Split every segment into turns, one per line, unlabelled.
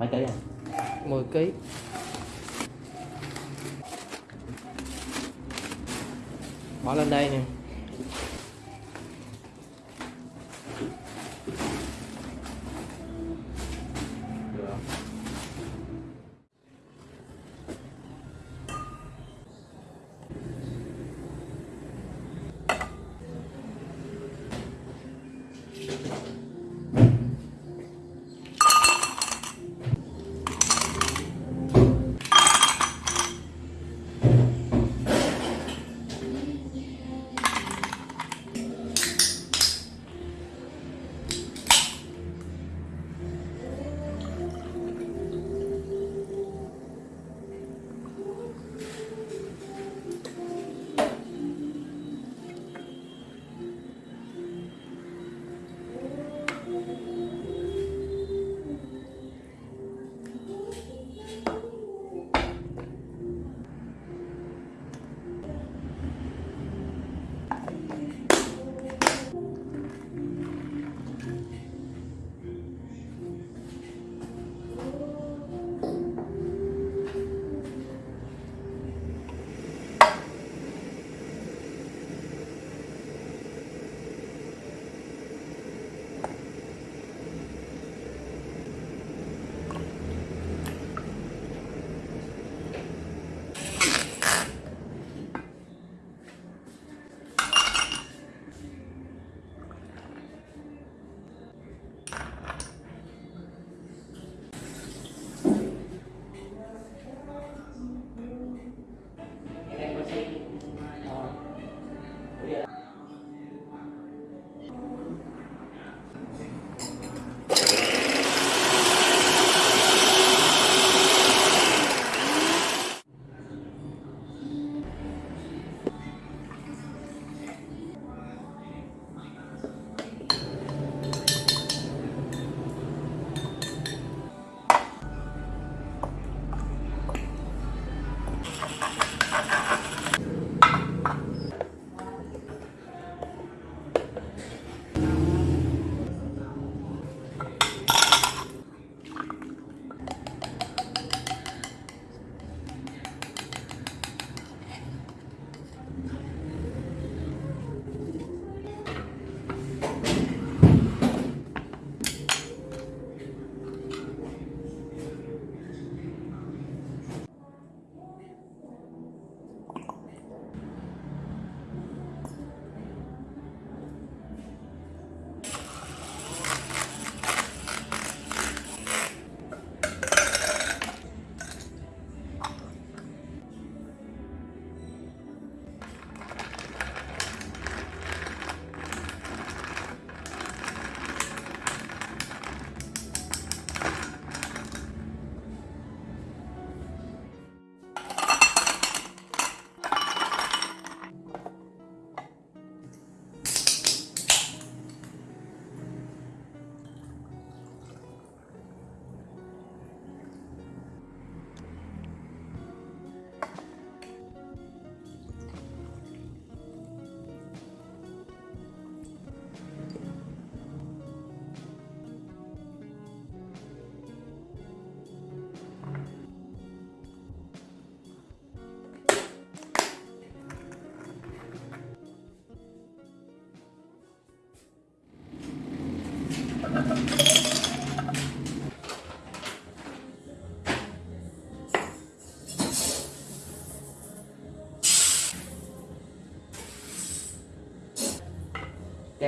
mấy ký à?
10 kg bỏ lên đây nè.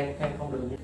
Khen khen không được nhé